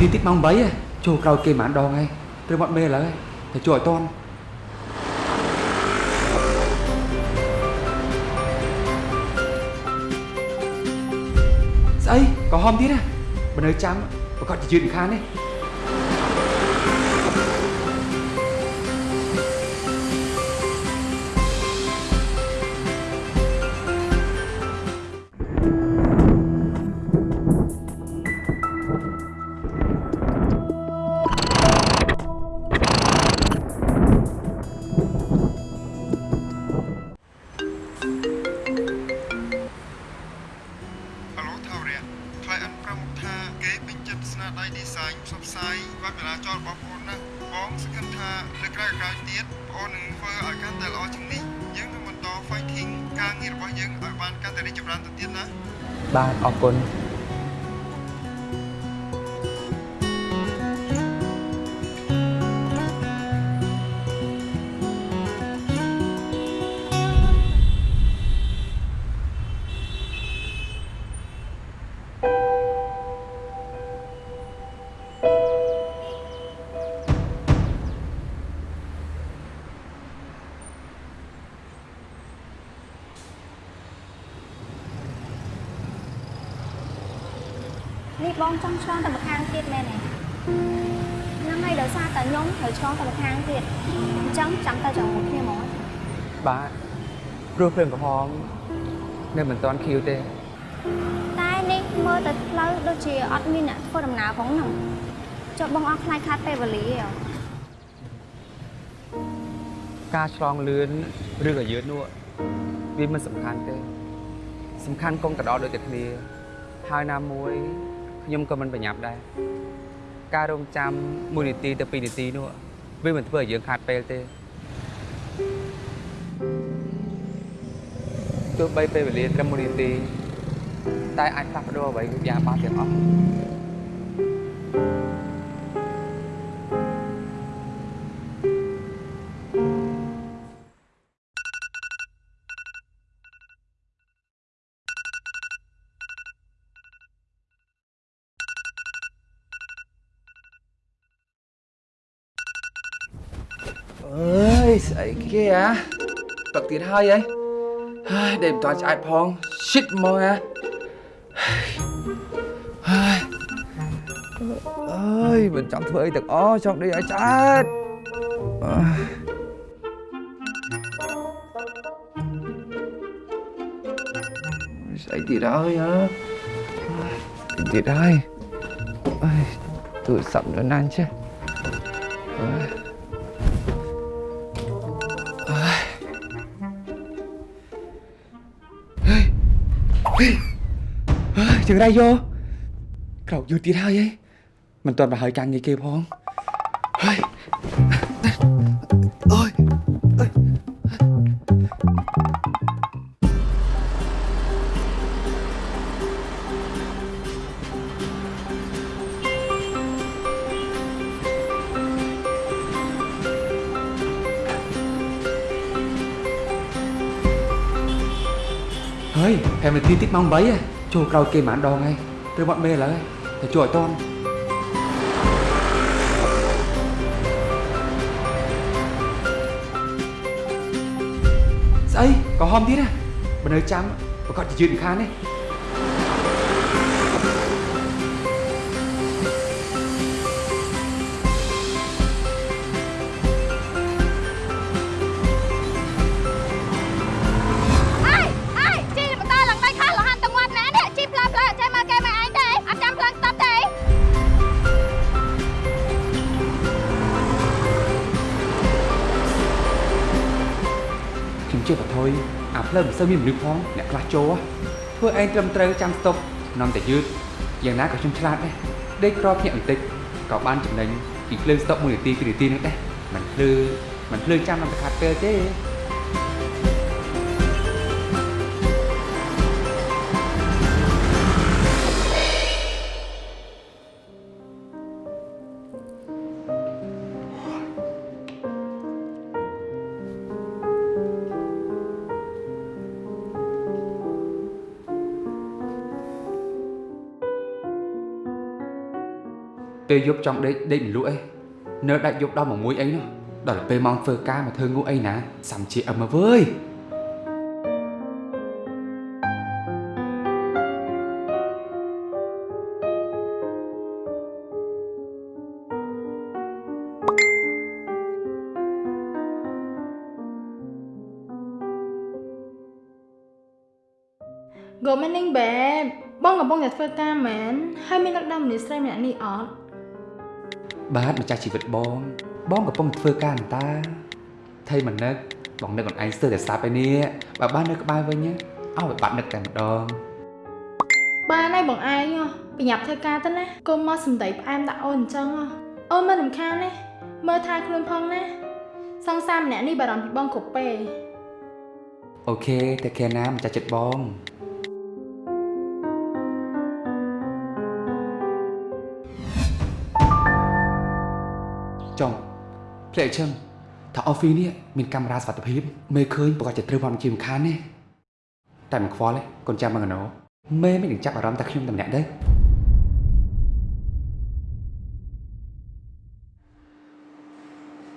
ទីតិចម៉ោង3ចូលក្រោយគេមិនដងហើយព្រមអត់មេឥឡូវតែជួយឲ្ឲ្យបានកាន់តែរីកចម្រើនទៅទៀតណាបាទអរគុណ ភ្លើងកំហងនៅមិនទាន់ខៀវទេតែនេះមើលទៅផ្លូវដូចជាអត់មានអ្នកធ្វើដំណើរផងហ្នឹងចុះបងអត់ខ្លាចខាតពេលវេលាទេអ្ហ៎ការឆ្លងលឿនឬក៏យឺតនោះវាមិនសំខាន់ទេ សំខាន់កុំទៅដល់ដូចតែគ្នាហើយណាមួយខ្ញុំក៏មិនប្រញាប់ដែរការរងចាំ1នាទីទៅ2នាទីនោះវាមិនធ្វើឲ្យយើងខាតពេលទេ ទោះបីពេលវេលាត្រឹម1នាទីតែអាចផ្លាស់ប្ដូរអ្វីគ្រប់យ៉ាងបានទាំងអស់អើយស្អីគេអាទឹកទៀតហើយហី ហើយដេកមិនតាន់ឆ្អែតផង shit ហ្មងអាហើយអើយមិនចង់ធ្វើអីទាំងអស់ចង់ដេកឲ្យឆ្អែតអើយស្អីទៀតហើយហ៎ទៀតហើយអើយទូរស័ព្ទនៅណានចេះ ជើងរៃយកក្រោកយូរទៀតហើយហីមិនទាន់ប្រហើយការងារគេផង 5នាទីតិចម៉ោង3ហ៎ចូលក្រោយគេមិនដងហើយព្រមអត់មេឥ ផ្លូវមិនសូវមានមនុស្សផងអ្នកខ្លះចូលធ្វើឯងត្រឹមត្រូវចាំស្តុកនាំតែយឺតយ៉ាងណាក៏ខ្ញុំឆ្លាតដែរដេកក្រភ្ញាក់បន្តិចក៏បានចំណេញពីភ្លើងស្តុក1នាទី2នាទីនេះដែរមិនភ្លឺមិនភ្លើងចាំនាំតែខាត់ពេលទេ ពេលយប់ចង់ដេកដេកមិនលក់អីនៅដាច់យប់ដល់មួយអីនោះដល់ពេលម៉ោងធ្វើការមកធ្វើងក់អីណាសំជាអឹមមកវើយ Good morning babe បងកំពុងតែធ្វើការមែនហើយមានដឹកនាំមនុស្សស្រីម្នាក់នេះអត់ បាទម្ចាស់ជីវិតបង បងកំពុងធ្វើការអន្តាថៃមិននឹកបងនឹកខ្លួនឯងស្ទើរតែស្លាប់ឯនេះបើបាននៅក្បែរវិញណាអោឲ្យបាត់នឹកតែម្ដងបានហើយបងឯងហ៎ប្រញាប់ធ្វើការទៅណាកុំមកសំដីផ្អែមដាក់អូនអញ្ចឹងហ៎អូនមិនរំខានទេមើលថែខ្លួនផងណាសង្សារម្នាក់នេះបារម្ភពីបងគ្រប់ពេលអូខេតែខែណាម្ចាស់ចិត្តបង ចុងភ្លែកឈឹងថាអอฟហ្វីនេះមានកាមេរ៉ាសុវត្ថិភាពមេឃើញប្រកាសជាត្រូវបានជាមិនខានទេតែមិនខ្វល់ទេកូនចាំមកកណោមេមិននឹងចាប់អារម្មណ៍តែខ្ញុំតែម្នាក់ទេ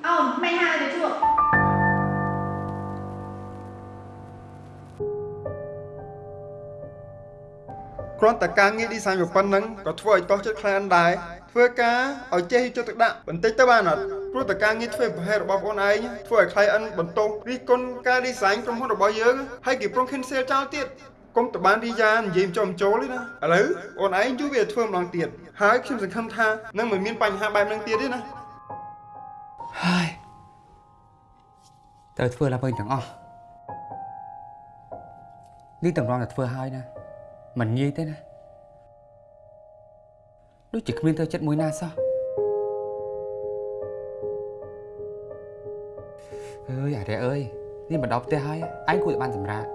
អូនមិនហើយទៅជួបគ្រាន់តែការងារ design ប៉ុណ្ណឹងក៏ធ្វើឲ្យតោះចិត្តខ្លាំងដែរ ធ្វើការឲ្យចេះយកចិត្តទុកដាក់បន្តិចទៅបានអត់ព្រោះតែការងារធ្វើប្រហែលរបស់បងឯងធ្វើឲ្យ client បន្ទោសរិះគន់ការ design ក្រុមហ៊ុនរបស់យើងហើយគេប្រង cancel ចោលទៀតកុំតបានរីយ៉ានិយាយចំចូលទេណាឥឡូវអូនឯងជួយវាធ្វើម្ដងទៀតហើយខ្ញុំសង្ឃឹមថានឹងមិនមានបញ្ហាបែបហ្នឹងទៀតទេណាហើយត្រូវធ្វើឡើងវិញទាំងអស់នេះតម្រង់តែធ្វើហើយណាមិនងាយទេណា ដូចជាគ្មានទៅចិត្តមួយណាសោះអើយអារ៉ែអើយនេះមកដល់ផ្ទះហើយឯងគួរតែបានសម្រាប់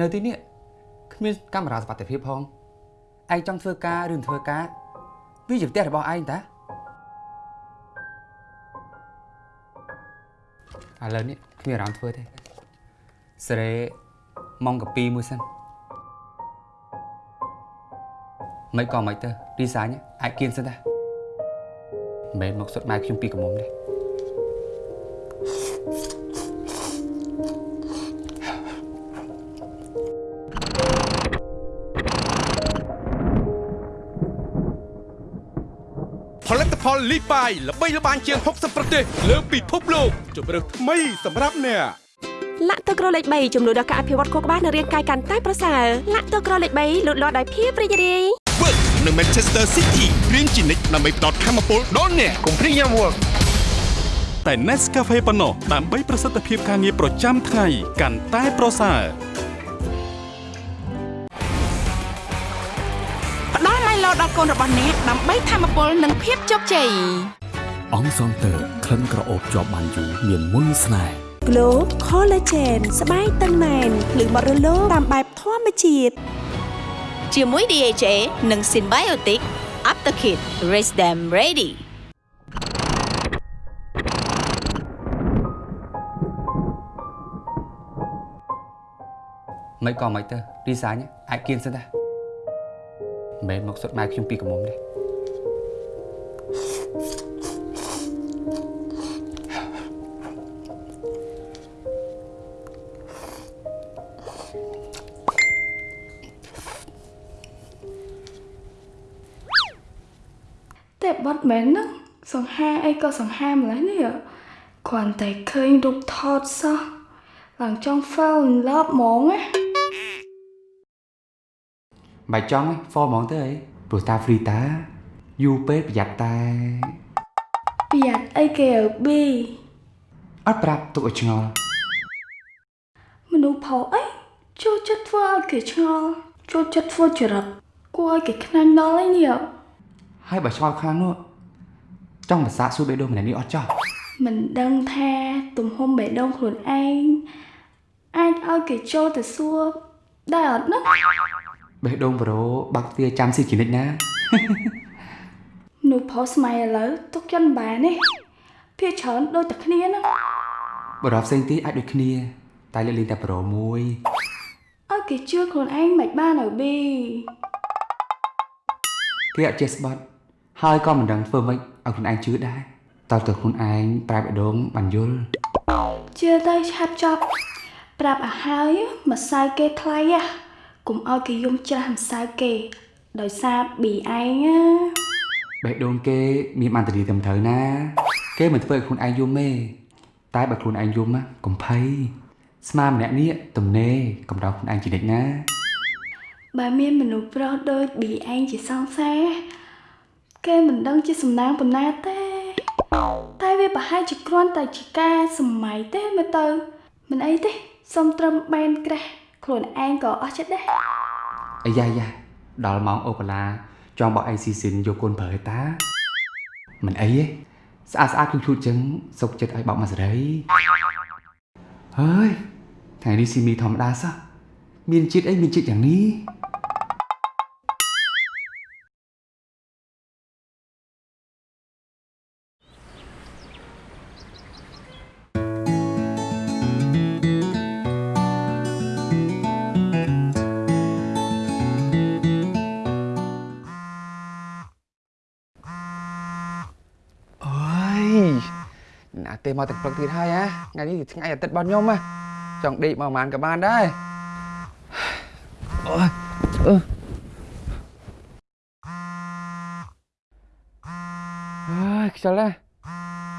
នៅទីនេះគ្មានកាមេរ៉ាសុវត្ថិភាពផងឯងចង់ធ្វើការឬមិនធ្វើការវាជាផ្ទះរបស់ឯងតាឥឡូវនេះគ្មានអារម្មណ៍ធ្វើទេសេរីម៉ោងកាពីមួយសិន មិនក៏មិនទៅ design អាចគៀនសិនតាមិនមែនមកសុទ្ធម៉ែខ្ញុំពីកមុំទេផលិតផលលីបាយល្បីល្បាញជាង60ប្រទេសលើពិភពលោកជម្រើសថ្មីសម្រាប់អ្នកលាក់ទឹកក្រលេខ3ជំនួយដល់ការអភិវឌ្ឍខួរក្បាលនិងរាងកាយកាន់តែប្រសើរលាក់ទឹកក្រលេខ3លូតលាស់ដោយភាពរីករាយ Work នៅ Manchester City រៀនជានិច្ចដើម្បីផ្ដល់ធម៌ពលដល់អ្នកកុំព្រីយ៉ាំ work តែ Nescafe ប៉ុណ្ណោះដើម្បីប្រសិទ្ធភាពការងារប្រចាំថ្ងៃកាន់តែប្រសើរផ្ដល់ម៉ៃឡូដល់កូនរបស់អ្នកដើម្បីធមពលនិងភាពជោគជ័យអង្គសងតើក្លិនក្រអូបជាប់បានយូរមានមុនស្នេហ៍ Glow Collagen ស្បែកតឹងណែនភ្លឺបត់រលោងតាមបែបធម្មជាតិ ជាមួយ DHA និង Symbiotic Aptakit Raise them ready មិនក៏មិនទៅ design អាចគៀនសិនតាមិនមែនមកសុទ្ធម៉ែខ្ញុំពីកមុំទេ មែនហ្នឹងសង្ហាអីក៏សង្ហាម្លេះនេះគ្រាន់តែឃើញរូបថតសោះឡើងចង់ fall in love ហ្មងណាមិនចង់ទេ for ហ្មងទៅអីព្រោះតា free តាយូរពេកប្រយ័ត្នតែប្រយ័ត្នអីគេអើប៊ីអត់ប្រាប់ទុកឲ្យឆ្ងល់មនុស្សផោអីចូលចិត្តធ្វើឲ្យគេឆ្ងល់ចូលចិត្តធ្វើចរិតគួរឲ្យគេខ្នាញ់ដល់ឯនេះហើយបើឆ្ងល់ខ្លាំងនោះ ចង់ប្រសាសន៍សួរបេះដូងម្នាក់នេះអត់ចោះមិនដឹងថាទំហំបេះដូងខ្លួនឯងអាចឲ្យគេចូលទៅសួរដែរអត់ណាបេះដូងប្រូបាក់ទ្វារចាំស៊ីជានិច្ចណាមនុស្សផោស្មៃឥឡូវទុកចិនបានទេភាគច្រើនដូចតែគ្នាហ្នឹងបរិបផ្សេងទៀតអាចដូចគ្នា តែលើកលែងតែប្រូមួយឲ្យគេជឿខ្លួនឯងមិនបានឲ្យប៊ីគេអត់ចេះស្បត់ហើយក៏មិនដឹងធ្វើម៉េច ឲ្យខ្លួនឯងជឿដែរតើតើខ្លួនឯងប្រាប់បេះដូងបានយល់ជឿទៅឆាប់ចប់ប្រាប់ឲ្យហើយម្សៅគេថ្លៃហ่ะកុំឲ្យគេយំច្រាស់ម្សៅគេដោយសារប៊ីឯងណាបេះដូងគេមានបានតរីត្រឹមត្រូវណា គេមិនធ្វើឲ្យខ្លួនឯងយំទេតែបើខ្លួនឯងយំណាកុំភ័យស្មាម្នាក់នេះទំនេរកំដៅខ្លួនឯងជានិច្ចណា បើមានមនុស្សប្រុសដូចប៊ីឯងជាសង្សារ គេមិនដឹងជាសំណាងប៉ុណ្ណាទេ តែវាប្រហែលជាគ្រាន់តែជាការសម័យទេមើលទៅ មិនអីទេសុំត្រឹមបែនក្រាស់ខ្លួនឯងក៏អស់ចិត្តដែរអាយ៉ាយ៉ាដល់ម៉ោងអូកាឡាចង់បោះអីស៊ីស៊ីនយកកូនប្រើឯតាមិនអីទេស្អាតស្អាតជូតៗចឹងសុកចិត្តឲ្យបោកមកសេរីហើយថ្ងៃនេះស៊ីមីធម្មតាសោះមានជាតិអីមានជាតិយ៉ាងនេះ មកទាំងព្រឹកទៀតហើយហ៎ថ្ងៃនេះថ្ងៃអាទិត្យរបស់ខ្ញុំហ៎ចង់ដេកមកប្រហែលក៏បានដែរអូយអឺអើយខ្ជិលណាស់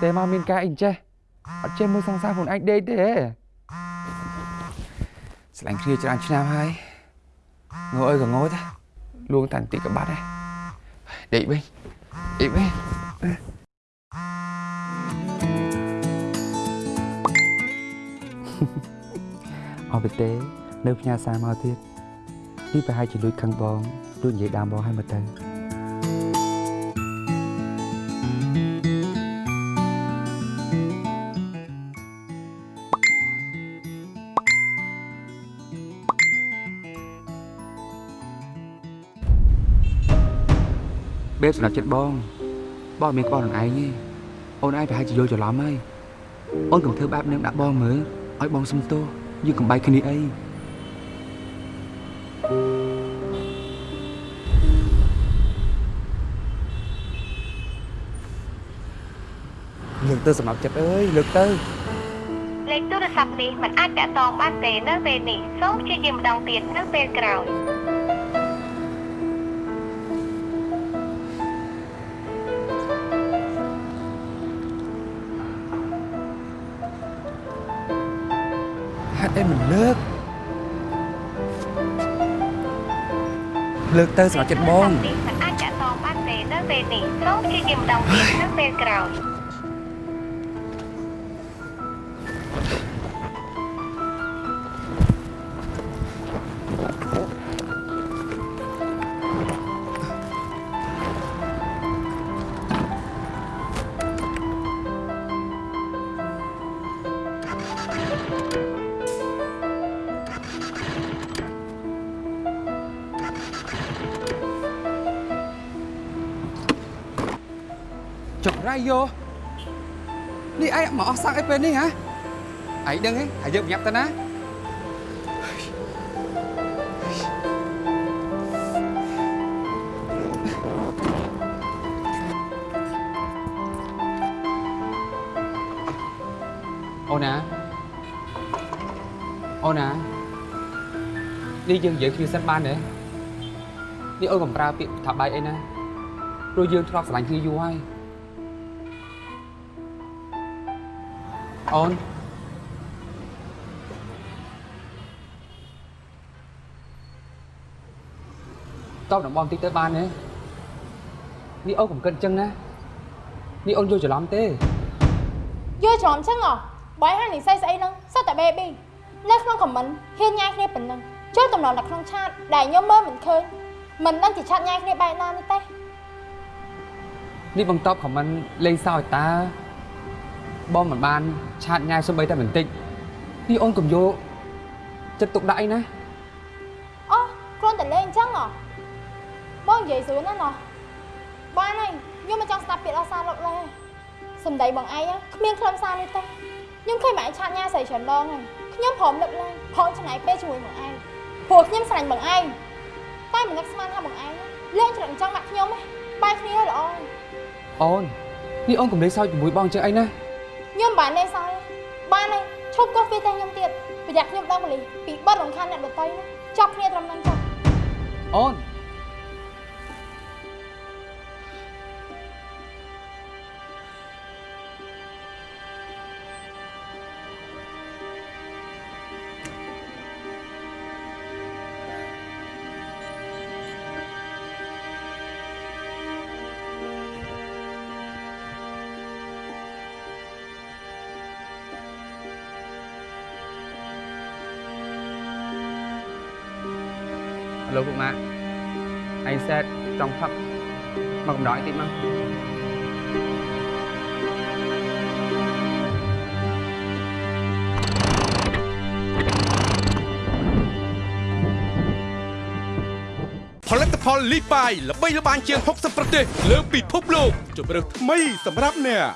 ទេមកមានការអីចេះអត់ចេះមើលសង្សារខ្លួនឯងដេកទេស្លាញ់គ្នាច្រើនឆ្នាំហើយងើអើយក៏ងើតាលួងតែបន្តិចក៏បាត់ដែរដេកវិញដេកវិញ អស់ទៅទេ នៅផ្ញើសារមកទៀតនេះប្រហែលជាលួចខឹងបងលួចនិយាយដើមបងឲ្យមកទៅបេបសម្រាប់ចិត្តបងបងអត់មានក្បត់ខ្លួនឯងទេអូនឯងប្រហែលជាយល់ច្រឡំហើយអូនកុំធ្វើបែបនឹងដាក់បងមើល ឲ្យបងសុំទោសយើងកំបែកគ្នាអីលើកទៅសម្រាប់ចិត្តអើយលើកទៅលេខទូរស័ព្ទនេះមិនអាចតាក់ទងបានទេនៅពេលនេះសូមព្យាយាមម្ដងទៀតនៅពេលក្រោយ មិនលើកលើកទៅសម្រាប់ចិត្តបងនេះមិនអាចតាក់ទងបានទេនៅពេលនេះសូមព្យាយាមម្ដងទៀតនៅពេលក្រោយ ពេលនេះហ៎ឯងដឹងទេហើយយើងប្រញាប់ទៅណាអូនណាអូនណានេះយើងនិយាយគ្នាសិនបានទេនេះអូនកំប្រើពាក្យថាបាយអីណាព្រោះយើងធ្លាប់ស្រឡាញ់គ្នាយូរហើយ អូនតបតំបងតិចទៅបានទេនេះអូនកុំគិតអញ្ចឹងណានេះអូនយល់ច្រឡំទេយល់ច្រឡំចឹងហ៎បើឯងហានិស័យស្អីហ្នឹងសិតតែ baby នៅក្នុងខមមិនហ៊ានញ៉ាយគ្នាប៉ុណ្ណឹងចូលតំណនៅក្នុងឆាតដែលខ្ញុំមើលមិនឃើញមិនដឹងជាឆាតញ៉ាយគ្នាបែបណានេះទេនេះបងតបខមមិនលេងសើចតា បងមិនបានឆាតញ៉ាយសូម្បីតែបន្តិចនេះអូនកុំយកចិត្តទុកដាក់អីណាអូគ្រាន់តែលេងអញ្ចឹងហ៎បងនិយាយស្រួលណាស់ណោះបានហើយខ្ញុំមិនចង់ស្ដាប់ពាក្យអស់សារលោកលេសំដីបងឯងគ្មានខ្លឹមសារនេះទេខ្ញុំឃើញបងឯងឆាតញ៉ាស្រីច្រើនដងហើយខ្ញុំព្រមលើកឡើងព្រមចំណាយពេលជាមួយបងឯងព្រោះខ្ញុំស្រឡាញ់បងឯងតែមិននឹកស្មានថាបងឯងលេងច្រឹងចង់ដាក់ខ្ញុំទេបាយគ្នាហើយល្អអូននេះអូនកុំលេងសើចជាមួយបងចឹងអីណា ខ្ញុំបានលេងសើចបានហើយឈប់កោះវាតែខ្ញុំទៀតប្រយ័ត្នខ្ញុំដល់ប៉ូលីសពីបិទរំខានអ្នកដទៃណាចាប់គ្នាត្រឹមហ្នឹងចុះអូន ចង់ផឹកមកកំដរឲ្យតិចមកផលិតផលលីបាយល្បីល្បាញជាង60ប្រទេសលើពិភពលោកជម្រើសថ្មីសម្រាប់អ្នក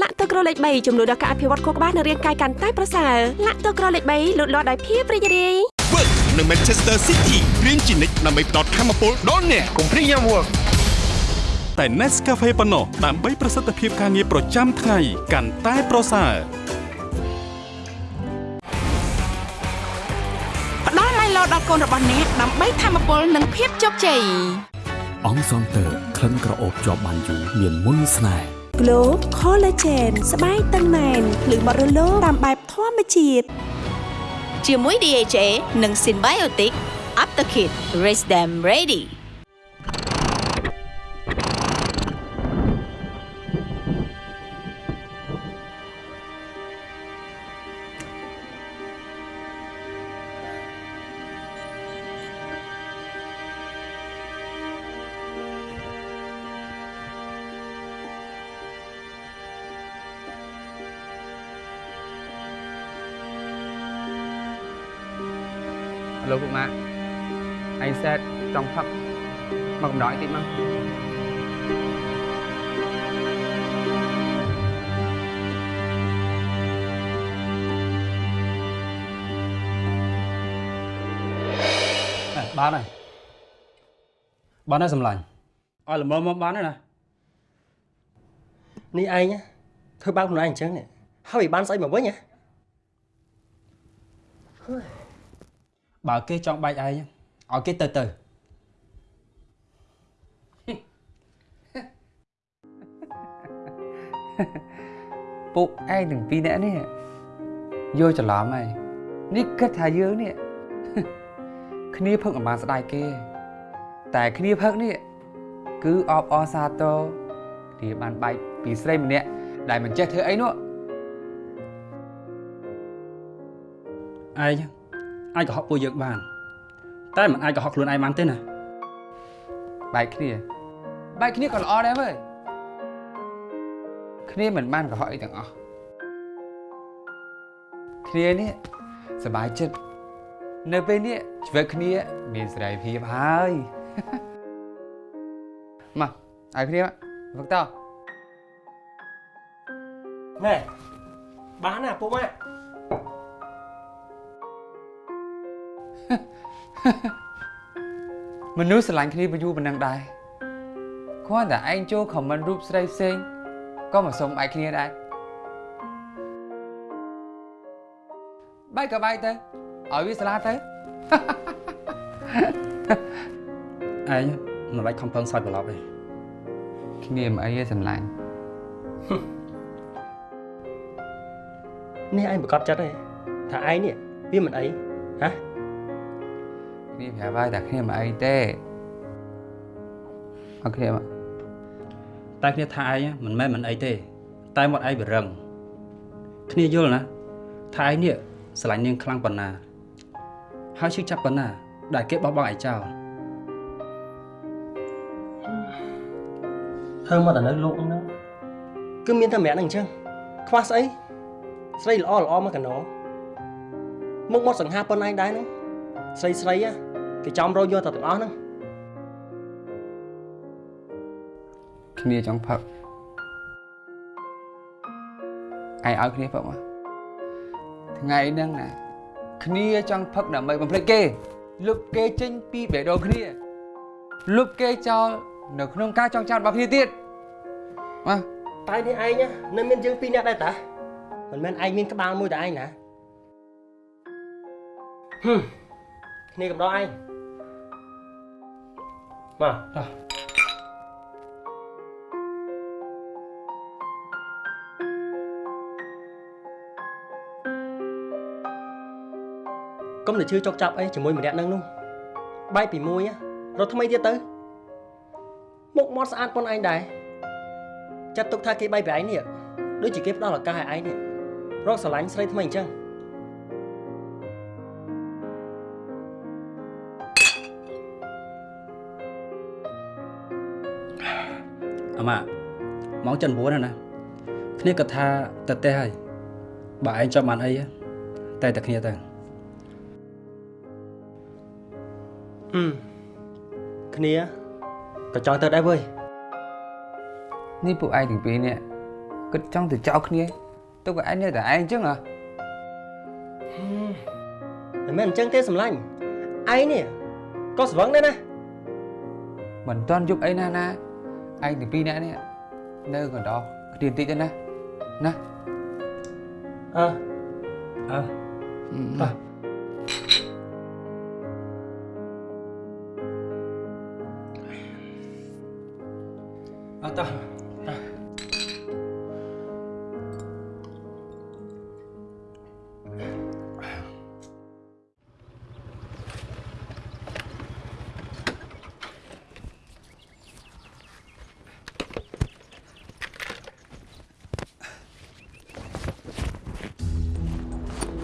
លាក់ទឹកក្រលេខ3ចំនួនដល់ការអភិវឌ្ឍខួរក្បាលនិងរាងកាយកាន់តែប្រសើរលាក់ទឹកក្រលេខ3លូតលាស់ដោយភាពរីករាយ Work នៅ Manchester City រៀនជានិច្ចដើម្បីផ្ដល់ធម៌ពលដល់អ្នកកុំព្រីយ៉ាំ Work តែ Nescafe ប៉ុណ្ណោះដើម្បីប្រសិទ្ធភាពការងារប្រចាំថ្ងៃកាន់តែប្រសើរផ្ដល់ម៉ៃឡូដល់កូនរបស់អ្នកដើម្បីធមពលនិងភាពជោគជ័យអង្គសងតើក្លិនក្រអូបជាប់បានយូរមានមុនស្នេហ៍ Glow Collagen ស្បែកតឹងណែនភ្លឺបត់រលោងតាមបែបធម្មជាតិ ជាមួយ DHA និង Symbiotic Aptakit Raise them ready បានហើយបានហើយសម្លាញ់ឲ្យល្មមមកបានហើយណានេះឯងណាធ្វើបាបខ្លួនឯងអញ្ចឹងនេះហើយបានស្អីមកវិញហ៎បើគេចង់បែកឯងឲ្យគេទៅទៅពួកឯងទាំងពីរនាក់នេះយកច្រឡំហើយនេះគិតថាយើងនេះ គ្នាផឹកមិនបានស្ដាយគេ តែគ្នាផឹកនេះគឺអបអរសាទរគ្នាបានបែកពីស្រីម្នាក់ដែលមិនចេះធ្វើអីនោះឯងអាចកុហកពួកយើងបាន តែមិនអាចកុហកខ្លួនឯងបានទេណាបែកគ្នាបែកគ្នាក៏ល្អដែរវើយគ្នាមិនបានកុហកអីទាំងអស់គ្នានេះសប្បាយចិត្ត នៅពេលនេះជីវិតគ្នាមានសេរីភាពហើយមកឲ្យគ្នាវឹកតោណែបានណាពុកម៉ាក់មនុស្សស្រឡាញ់គ្នាវាយូរប៉ុណ្ណឹងដែរគ្រាន់តែឯងចូលខមមិនរូបស្រីផ្សេងក៏មកសុំបែកគ្នាដែរបែកក៏បែកទៅ ឲ្យវាស្លាទៅឯងមិនបាច់ខំប្រឹងសើចប្រឡប់ទេគ្នាមិនអីទេស្រឡាញ់នេះឯងប្រកាសចិត្តទេថាឯងនេះវាមិនអីហ៎គ្នាប្រាប់ហើយតែគ្នាមិនអីទេអត់គ្នាមកតែគ្នាថាឯងមិនមែនមិនអីទេ តែមាត់ឯងវារឹងគ្នាយល់ណាថាឯងនេះស្រឡាញ់នាងខ្លាំងប៉ុណ្ណា ហើយឈឺចាប់ប៉ុណ្ណា ដែលគេបោះបង់ឯងចោលធ្វើមកតែនៅលោកហ្នឹងគឺមានតែម្នាក់ហ្នឹងអញ្ចឹងខ្វះស្អីស្រីល្អល្អមកកណោមុខមាត់សង្ហាប៉ុនឯងដែរហ្នឹងស្រីស្រីហ៎គេចំរោយកតែទាំងអស់ហ្នឹងគ្នាចង់ផឹកឯងឲ្យគ្នាផឹកមកថ្ងៃហ្នឹងណា គ្នាចង់ផឹកដើម្បីបំភ្លេចគេលុបគេចេញពីបេះដូងគ្នាលុបគេចោលនៅក្នុងការចងចាំរបស់គ្នាទៀតមកតែនេះឯងណានៅមានយើងពីរនាក់ដែរតាមិនមែនឯងមានក្បាលមួយតែឯងណាហឹមគ្នាកំដរឯងមក កុំទៅជឿចុកចាប់អីជាមួយម្នាក់នឹងនោះបែកពីមួយណារត់ថ្មីទៀតទៅមុខមាត់ស្អាតប៉ុនឯងដែរចាត់ទុកថាគេបែកពីឯងនេះដូចជាគេផ្ដល់ឱកាសឲ្យឯងនេះរកស្រឡាញ់ស្រីថ្មីអញ្ចឹងអាម៉ាម៉ោង7 9ណាគ្នាគាត់ថាទៅទេហើយបើឯងចាប់បានអីតែតែគ្នាទៅ ហឹមគ្នាក៏ចង់ទៅដែរវើយនេះពួកឯងទាំងពីរនេះគិតចង់ទៅចោលគ្នាទៅក៏ឯងនៅតែឯងអញ្ចឹងហ៎មិនមែនអញ្ចឹងទេសម្លាញ់ឯងនេះក៏ស្វឹងដែរណាមិនតាន់យប់អីណាណាឯងទាំងពីរនាក់នេះនៅកណ្ដោគ្នាបន្តិចទៅណាណាអើអើបាទ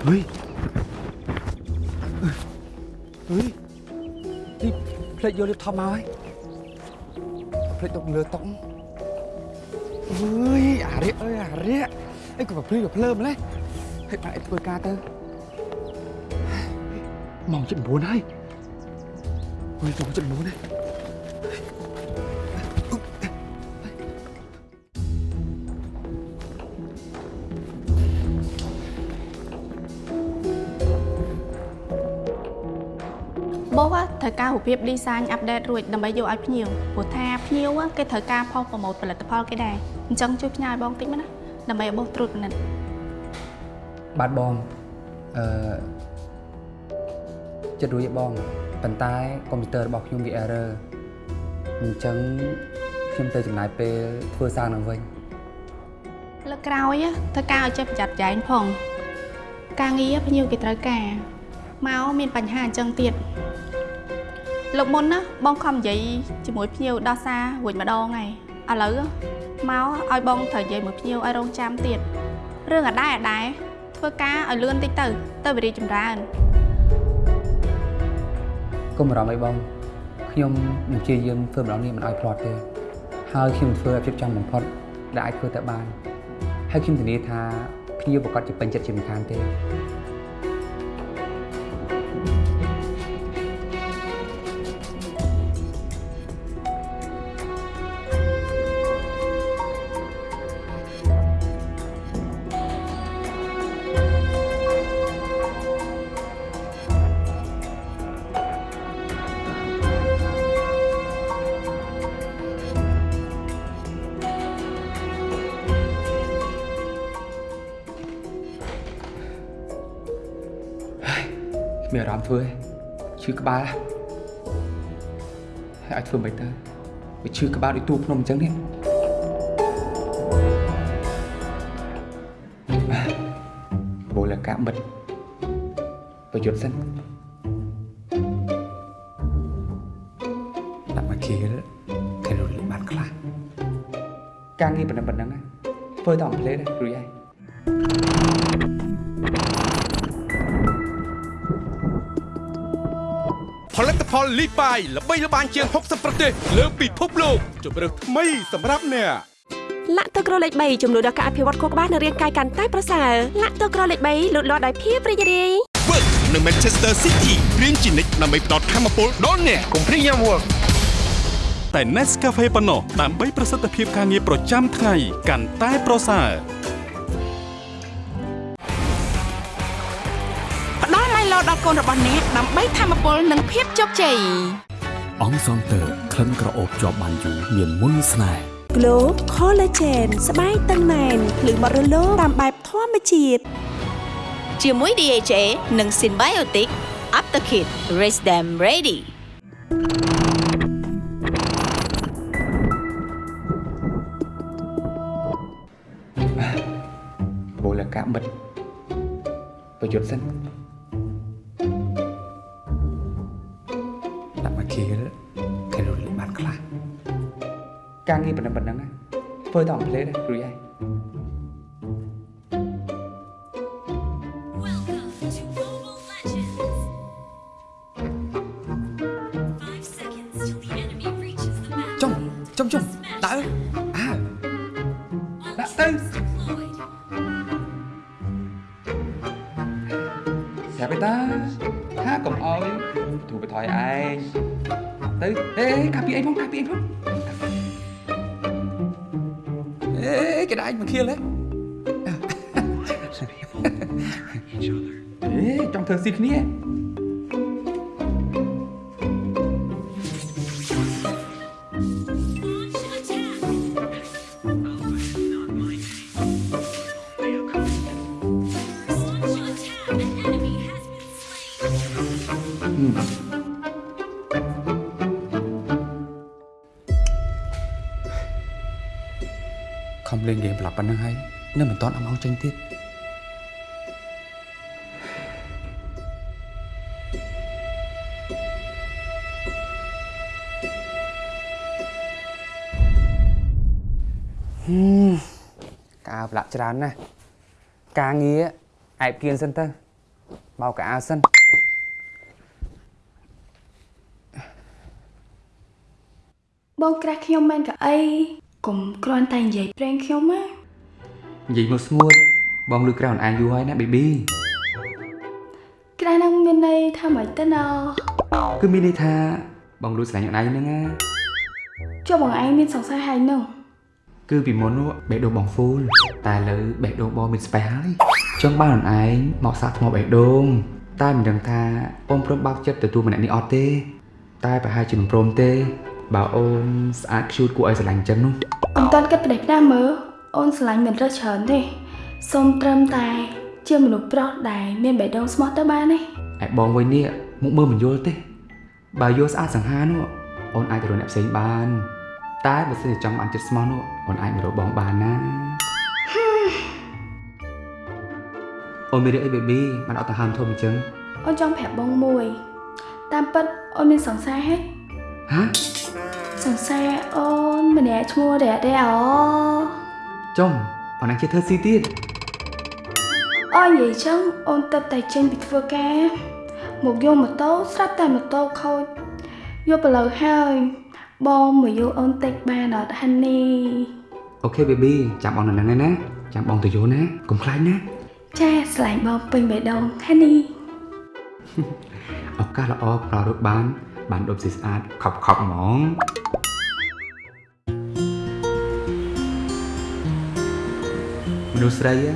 ហុយហុយទីផ្លេចយកលៀបថប់មកហើយផ្លេចទុកលើតុកអើយអារិយអើយអារិយអីក៏ភ្លឺក៏ភ្លើម្លេះហើយបានអីធ្វើការទៅម៉ោង7:09ហើយអើយម៉ោង7:09ហើយបោះ រូវការរូបភាព design update រួចដើម្បីយកឲ្យភ្ញៀវព្រោះថាភ្ញៀវគេត្រូវការផុសប្រម៉ូទផលិតផលគេដែរអញ្ចឹងជួយផ្ញើឲ្យបងតិចមកណាដើម្បីឲ្យបោះត្រួតពិនិត្យបាទបងអឺចិត្តរួចទេបងប៉ុន្តែកុំព្យូទ័ររបស់ខ្ញុំវា error អញ្ចឹងខ្ញុំទៅចំណាយពេលធ្វើសារនឹងវិញលើកក្រោយធ្វើការឲ្យចេះប្រយ័ត្នប្រយែងផង ការងារភ្ញៀវគេត្រូវការមកមានបញ្ហាអញ្ចឹងទៀត លោកមុនណាបងខំនិយាយជាមួយភ្ញៀវដោះសាររួចម្ដងហើយឥឡូវមកឲ្យបងត្រូវនិយាយមួយភ្ញៀវឲ្យរងចាំទៀតរឿងអដែរអដែរធ្វើការឲ្យលឿនតិចទៅ ទៅវិរិយចម្រើនកុំបារម្ភអីបងខ្ញុំនឹងព្យាយាមធ្វើម្ដងនេះមិនឲ្យភ្លាត់ទេហើយខ្ញុំធ្វើឲ្យភាពចំបំផុតដែលអាចធ្វើទៅបានហើយខ្ញុំធានាថាភ្ញៀវប្រកាសជាពេញចិត្តជាមិនខានទេ ឈឺក្បាលហើយឲ្យធ្វើមិនទៅវាឈឺក្បាលដូចទូភ្នំអញ្ចឹងនេះបូលកាបិទប្រយុទ្ធសិនដាក់មក ផលិតផលលីបាយល្បីល្បាញជាង60ប្រទេសលើពិភពលោកជម្រើសថ្មីសម្រាប់អ្នកលាក់ទឹកក្រលេខ3ចំនួនដល់ការអភិវឌ្ឍខួរក្បាលនិងរាងកាយកាន់តែប្រសើរលាក់ទឹកក្រលេខ3លូតលាស់ដោយភាពរីករាយ Work នៅ Manchester City រៀនជានិច្ចដើម្បីផ្ដល់ធម៌ពលដល់អ្នកកុំព្រីយ៉ាំ work តែ Nescafe ប៉ុណ្ណោះដើម្បីប្រសិទ្ធភាពការងារប្រចាំថ្ងៃកាន់តែប្រសើរ កូនរបស់អ្នកដើម្បីធម្មពលនិងភាពជោគជ័យអង្គសងតើក្លិនក្រអូបជាប់បានយូរមានមុនស្នេហ៍ Glow Collagen ស្បែកតឹងណែនភ្លឺបត់រលោងតាមបែបធម្មជាតិជាមួយ DHA និង Symbiotic Aptakit Raise Them Ready បូលកាបិទប្រយុទ្ធសិន ការងារប៉ុណ្ណឹងប៉ុណ្ណឹងណាធ្វើតែអំផ្លេតរួចហើយចុងចុងចុងដាក់អើអើដាក់ទៅយ៉ាបេតាថាកុំអោយទូបថយឯងទៅអេកាពីអីផងកាពីអីផង ខៀលហ៎អេចង់ធ្វើស៊ីគ្នា ប្រឡាប់ប៉ុណ្ណឹងហើយនៅមិនតាន់អមងចេញទៀតហឹមកាវប្រឡាក់ច្រើនណាស់ការងារអែបគៀនសិនទៅបោកកៅអៅសិនបងក្រាស់ខ្ញុំមែនក៏អីកុំគ្រាន់តែនិយាយប្រេងខ្ញុំណា និយាយមកស្ងួតបងលឺក្រៅអនឯងយូរហើយណាបេប៊ីក្រាស់ហ្នឹងមានន័យថាម៉េចទៅណោគឺមានន័យថាបងលួចស្រឡាញ់អនឯងហ្នឹងណាចុះបងឯងមានសង្ស័យហើយនោះគឺពីមុននោះបេះដូងបងហ្វូលតែឥឡូវបេះដូងបងមានស្ពេសហើយចង់បានអនឯងមកសាកថ្មបេះដូងតែមិនដឹងថាអូនព្រមបើកចិត្តទទួលម្នាក់នេះអត់ទេ តែប្រហែលជាមិនព្រមទេបើអូនស្អាតខ្ជូតគួរឲ្យស្រឡាញ់ចឹងនោះអត់តាន់គិតផ្ដេសផ្ដាសមើល អូនស្រឡាញ់មិនរើសច្រើនទេសូមត្រឹមតែ ជាមនុស្សប្រុសដែលមានបេះដូងស្មោះទៅបានទេឯបងវិញនេះមុខមើលមិនយល់ទេ បើយល់ស្អាតសង្ហានោះអូនអាចទៅរកអ្នកផ្សេងបាន តែបើសិនជាចង់បានចិត្តស្មោះនោះអូនអាចមករកបងបានណាអូនមានរឿងអីបេប៊ីបានអត់ទៅហាមធំអញ្ចឹងអូនចង់ប្រាប់បងមួយ តាមពិតអូនមានសង្សារហេហ៎សង្សារអូនម្នាក់ឈ្មោះរ៉ាទេអូ ចុំអូនអាចជិះធ្វើស៊ីទៀតអូននិយាយចឹងអូនទៅតែចេញពីធ្វើការ មកយកម៉ូតូស្រាប់តែម៉ូតូខូចយកទៅលើហើយបងមកយកអូនតិចបានអត់ហាន់នេះអូខេបេប៊ីចាំបងនៅហ្នឹងឯណាចាំបងទៅយល់ណាកុំខ្លាចណាចាស្រឡាញ់បងពេញបេះដូងហាន់នេះឱកាសល្អប្ររត់បានបានដុំស៊ីស្អាតខប់ខប់ហ្មង មនុស្សស្រី á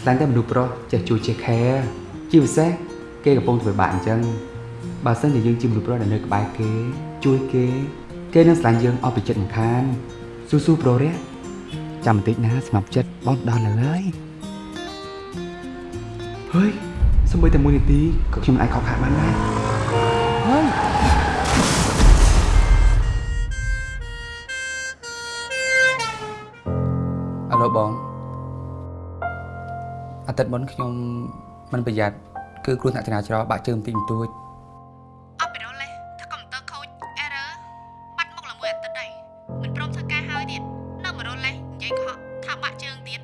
ស្លាញ់តែមនុស្សប្រុសចេះជួយចេះ care ជាពិសេសគេកំពុងធ្វើបាបអញ្ចឹងបើសិនជាយើងជាមនុស្សប្រុសដែលនៅក្បែរគេ ជួយគេ គេនឹងស្លាញ់យើងអស់ពីចិត្តមិនខានស៊ូស៊ូប្រុសរះចាំបន្តិចណាស្ងប់ចិត្តបងដល់ហើយហើយសម្បីតែមួយនាទីក៏ខ្ញុំអាចខកខានបានដែរ អាទិត្យមុនខ្ញុំមិនប្រយ័ត្នគឺគ្រោះថ្នាក់ចរាចរណ៍បាក់ជើងបន្តិចបន្តួចអត់ពីរលេះថាកុំព្យូទ័រខូច error បាត់មុខឡើងមួយអាទិត្យដែរមិនព្រមធ្វើការហើយទៀតនៅមករលេះនិយាយកុហកថាបាក់ជើងទៀត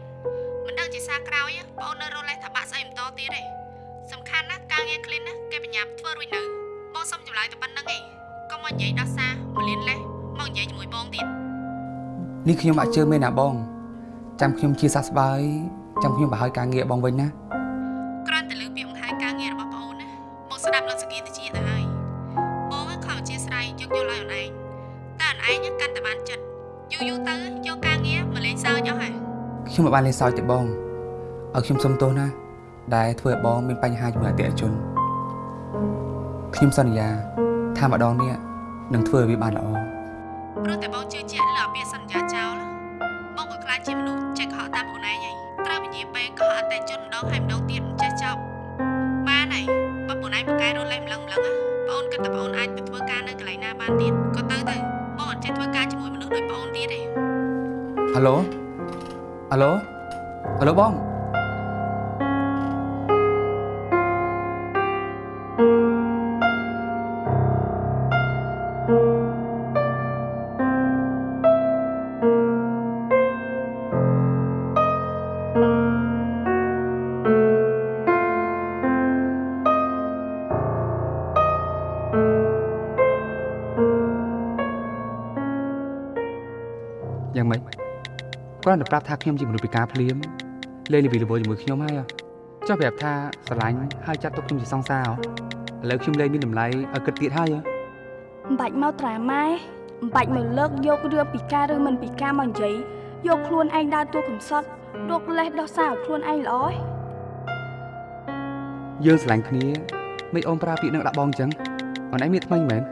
មិនដឹងជាសារក្រោយបងអូននៅរលេះថាបាក់ស្អីបន្តទៀតទេសំខាន់ណាស់ការងារ clean ណាគេបញ្ញាប់ធ្វើរួចនៅបងសុំចម្លើយតែប៉ុណ្្នឹងឯងកុំមកនិយាយដោះសារមកលៀនលេះមកនិយាយជាមួយបងទៀតនេះខ្ញុំបាក់ជើងមែនណាបងចាំខ្ញុំជាសះស្បើយ ចាំខ្ញុំបើហើយការងារបងវិញណាគ្រាន់តែលើកពីបង្ហាញការងាររបស់បងអូនណាបងស្ដាប់លើសងារទៅជាទៅហើយបងខំអធិស្ឋានយកយល់ឲ្យអូនឯងតែអូនឯងកាន់តែបានចិត្តយូរយូរទៅយកការងារមកលេងសើចអស់ហើយខ្ញុំមិនបានលេងសើចទេបងឲ្យខ្ញុំសុំទោសណា ដែលធ្វើឲ្យបងមានបញ្ហាជាមួយអតិថិជនខ្ញុំសន្យាថាម្ដងនេះនឹងធ្វើឲ្យវាបានល្អ គាត់តែប្រាប់ថាខ្ញុំជាមនុស្សពិការភ្លាមលេងល្វីល្វើជាមួយខ្ញុំហើយហ៎ចុះប្រាប់ថាស្រឡាញ់ហើយចាត់ទុកខ្ញុំជាសង្សារហ៎ឥឡូវខ្ញុំលេងមានតម្លៃឲ្យគិតទៀតហើយហ៎មិនបាច់មកត្រាម៉ែមិនបាច់មកលើកយករឿងពីការឬមិនពីការមកនិយាយយកខ្លួនឯងដើរតួកំសត់រកលេសដោះសារឲ្យខ្លួនឯងល្អឯងយើងស្រឡាញ់គ្នាមិនអូនប្រើពាក្យនឹងដាក់បងអញ្ចឹងអូនឯងមានថ្មីមែន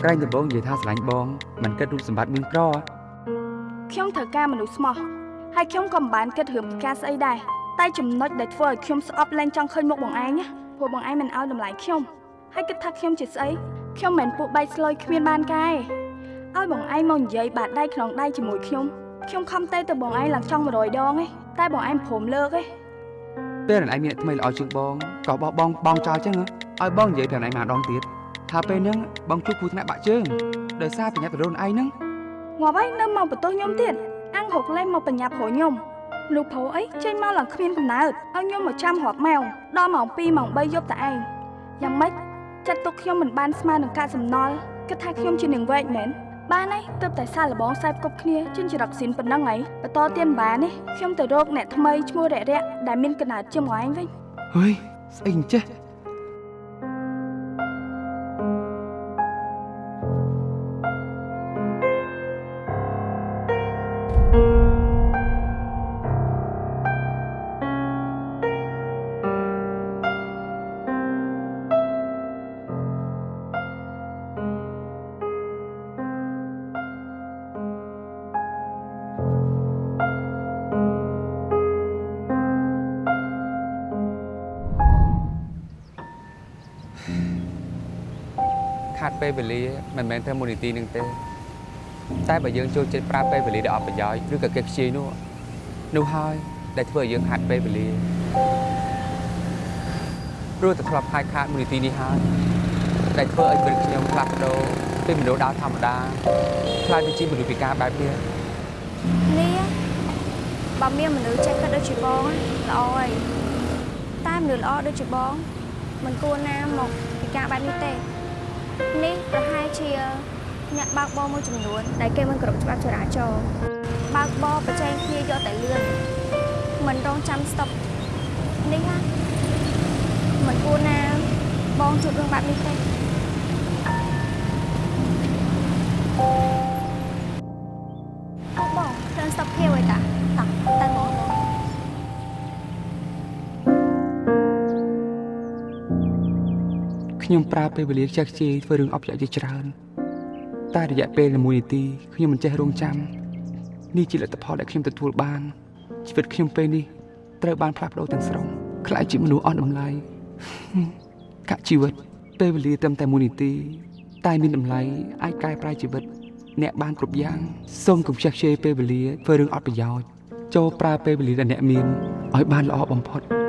ក្រែងដំបងនិយាយថាស្រឡាញ់បងមិនគិតរូបសម្បត្តិមានក្រហ៎ ខ្ញុំត្រូវការមនុស្សស្មោះហើយខ្ញុំក៏មិនបានគិតរឿងពីការស្អីដែរតែចំណុចដែលធ្វើឲ្យខ្ញុំស្អប់លែងចង់ឃើញមុខបងឯងណាព្រោះបងឯងមិនអោយតម្លៃខ្ញុំហើយគិតថាខ្ញុំជាស្អីខ្ញុំមិនមែនពួកបែកស្លុយគ្មានបានកែឲ្យបងឯងមកនិយាយបាតដៃក្នុងដៃជាមួយខ្ញុំខ្ញុំខំទេទៅបងឯងឡើងចង់100ដងឯងតែបងឯងព្រមលើកឯងពេលអូនឯងមានអ្នកថ្មីល្អជាងបងក៏បោះបងបងចោលអញ្ចឹងហ៎ឲ្យបងនិយាយប្រាប់អូនឯងម្ដងទៀតថាពេលហ្នឹងបងជួបគូថ្នាក់បាក់ជើងដោយសារប្រញាប់ទៅរនឯងហ្នឹង ងាប់ហើយនៅមកបន្ទោសខ្ញុំទៀតអាំងហុកលេងមកបញ្ញាប់ព្រោះខ្ញុំមនុស្សប្រុសអីចេញមកឡើងគ្មានកំណើតឲ្យខ្ញុំមកចាំរាប់ម៉ោងដល់ម៉ោង2ម៉ោង3យប់តែឯងយ៉ាងម៉េចចាត់ទុកខ្ញុំមិនបានស្មើនឹងការសំណល់គិតថាខ្ញុំជានាងវែកមែនបានហើយទើបតែសាឡបងខ្សែផ្គប់គ្នាជិញ្ចរកស៊ីនប៉ុណ្ណឹងហើយបន្តទៀតមិនបានទេខ្ញុំទៅរកអ្នកថ្មីឈ្មោះរៈរៈដែលមានកំណើតជាងឯងវិញហុយស្អីអញ្ចេះ ពេលវេលាមិនមែនតែមូលនិធិនឹងទេតែបើយើងចូលចិត្តប្រើពេលវេលាដោយអត់ប្រយោជន៍ឬក៏គេខ្ជិលនោះនោះហើយដែលធ្វើឲ្យយើងខាត់ពេលវេលាព្រោះតែធ្លាប់ខាតខាតមូលនិធិនេះហើយដែលធ្វើឲ្យពេលខ្ញុំផ្លាស់ប្ដូរពីមនុស្សដើរធម្មតាខ្លាយទៅជាមនុស្សពិការបែបនេះនេះបើមានមនុស្សចេះគិតដូចជាបងណាល្អហើយតែមនុស្សល្អដូចជាបងមិនគួរណាមកពិការបែបនេះទេ នេះប្រហែលជាអ្នកបើកបរមួយចំនួនដែលគេមិនគោរពច្បាប់ចរាចរណ៍បើកបរប្រជែងគ្នាយកតែលឿនមិនរងចាំស្តុបនេះណាមិនគួរណាបងជួបរឿងបែបនេះទេអូបងឃើញស្តុបភាពហើយតា ខ្ញុំប្រើពេលវេលាខ្ជះខ្ជាយធ្វើរឿងអប់រយជាច្រើន តែរយៈពេល1នាទីខ្ញុំមិនចេះរងចាំនេះជាលទ្ធផលដែលខ្ញុំទទួលបានជីវិតខ្ញុំពេលនេះត្រូវបានផ្លាស់ប្ដូរទាំងស្រុងខ្លាចជាមនុស្សអស់តម្លៃកាក់ជីវិតពេលវេលាត្រឹមតែ1នាទី តែមានតម្លៃអាចកែប្រែជីវិត អ្នកបានគ្រប់យ៉ាងសូមកុំខ្ជះខ្ជាយពេលវេលាធ្វើរឿងអត់ប្រយោជន៍ចូលប្រើពេលវេលាដែលអ្នកមានឲ្យបានល្អបំផុត